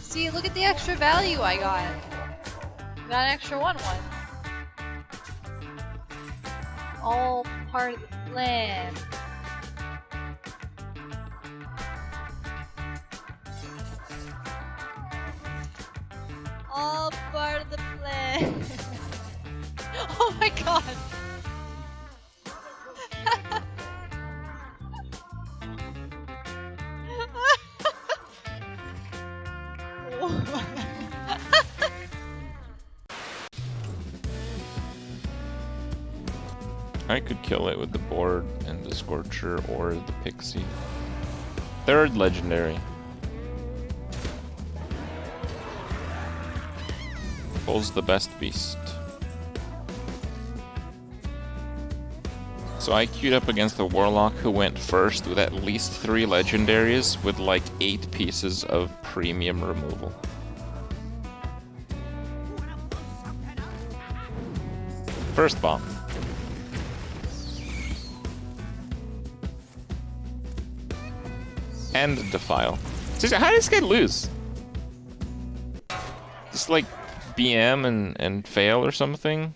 See, look at the extra value I got. Got an extra one one. All part of the plan. oh my god. I could kill it with the board and the Scorcher or the Pixie. Third legendary. Bull's the best beast. So I queued up against the Warlock who went first with at least three legendaries with like eight pieces of premium removal. First bomb. And Defile. How did this guy lose? Just like BM and, and fail or something?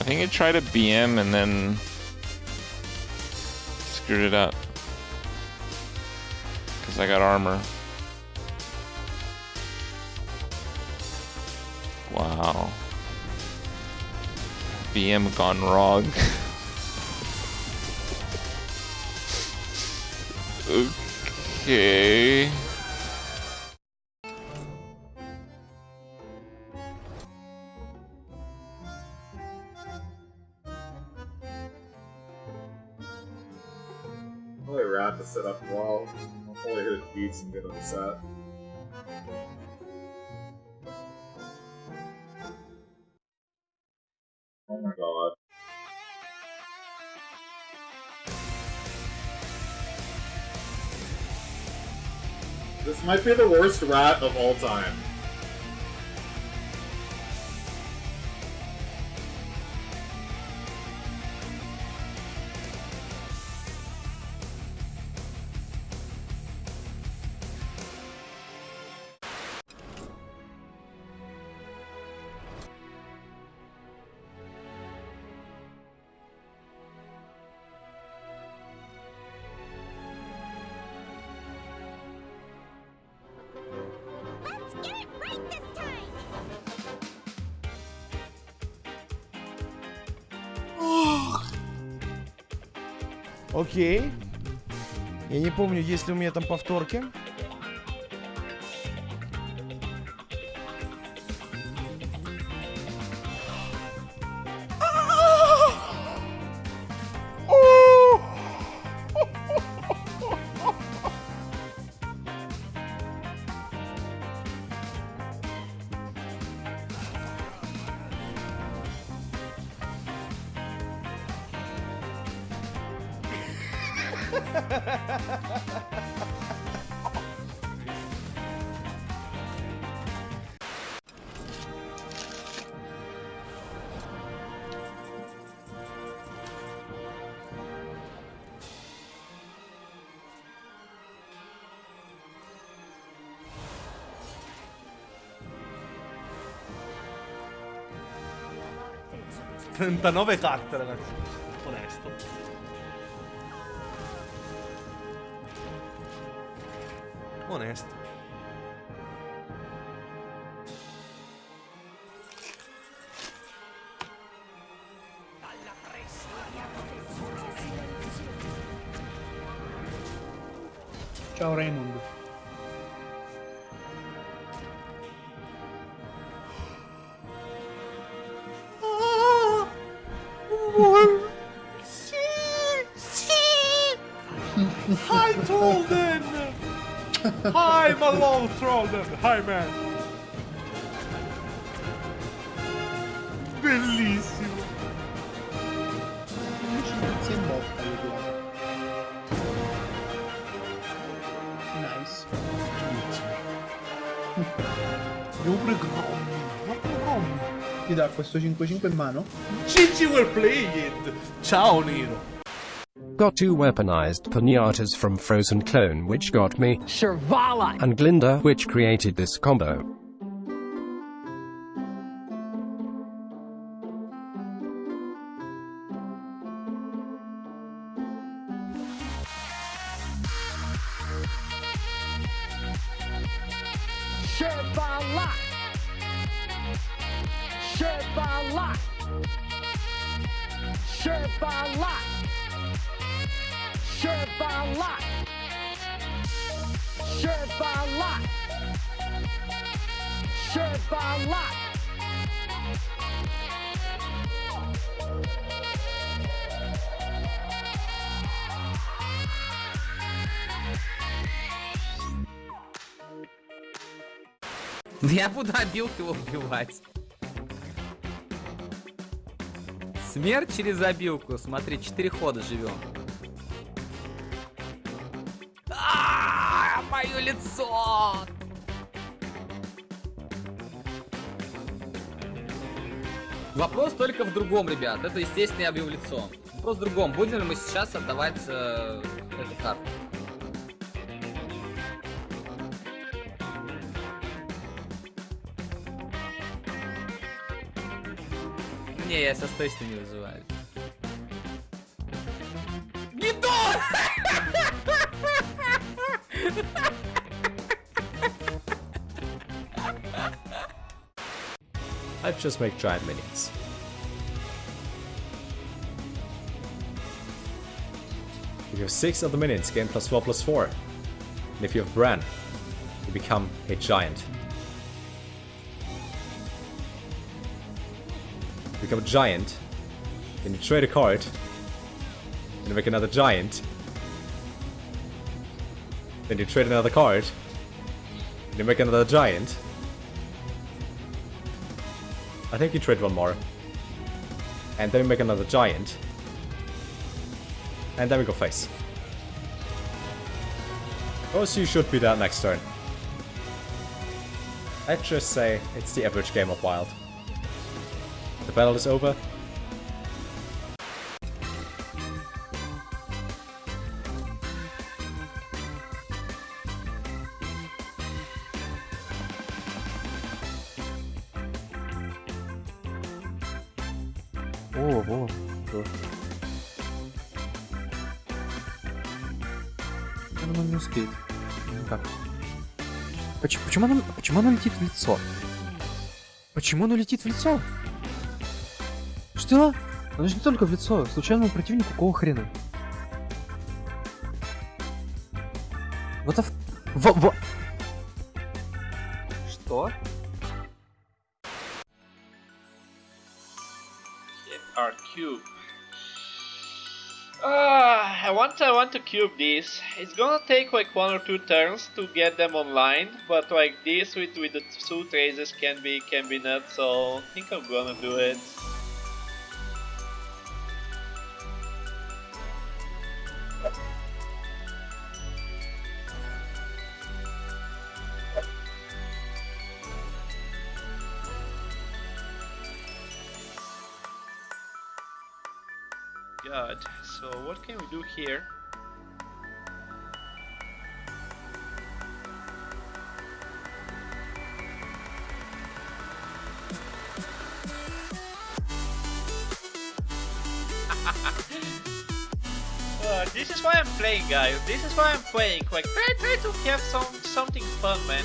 I think he tried a BM and then screwed it up. Because I got armor. BM gone wrong. okay. Probably rat to set up well. Probably hit beats and get on might be the worst rat of all time. Окей. Я не помню, есть ли у меня там повторки. Trentanove carte, ragazzi. Onesto. Onesto. Ciao Raymond. I'm a low troll Hi man. Bellissimo. Nice. Devo pure Grommi Ti dà questo 5-5 in mano? GG well played Ciao Nero. Got two weaponized pinatas from Frozen Clone which got me Shirvallah! and Glinda which created this combo. Shirvallah! Shirvallah! Shirvallah! Shervala! Shervala! Shervala! Я буду обилку его убивать. Смерть через обилку. Смотри, 4 хода живем. Лицо! Вопрос только в другом, ребят. Это, естественно, я бью в лицо. Вопрос в другом. Будем ли мы сейчас отдавать э, эту карту? Не, я сейчас точно не вызываю. Гидон! Let's just make giant minions. If you have 6 of the minions, gain plus 4 plus 4. And if you have Bran, you become a giant. You become a giant, then you trade a card, then you make another giant, then you trade another card, then you make another giant, I think you trade one more. And then we make another giant. And then we go face. Oh, so you should be that next turn. I'd just say it's the average game of Wild. The battle is over. Она не успеет. Никак. Почему, почему, она, почему она летит в лицо? Почему она летит в лицо? Что? Она же не только в лицо. Случайному противнику какого хрена? Вот в... Во, во... Что? our cube. Ah, I want I want to cube this. It's gonna take like one or two turns to get them online, but like this with with the two traces can be can be nuts. So I think I'm gonna do it. God, so what can we do here? Uh, this is why I'm playing, guys. This is why I'm playing. Like, try, try to have some something fun, man.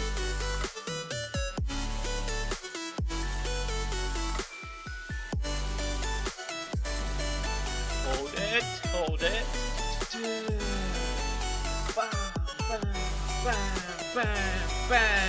It, hold it. Bam, bam, bam, bam, bam.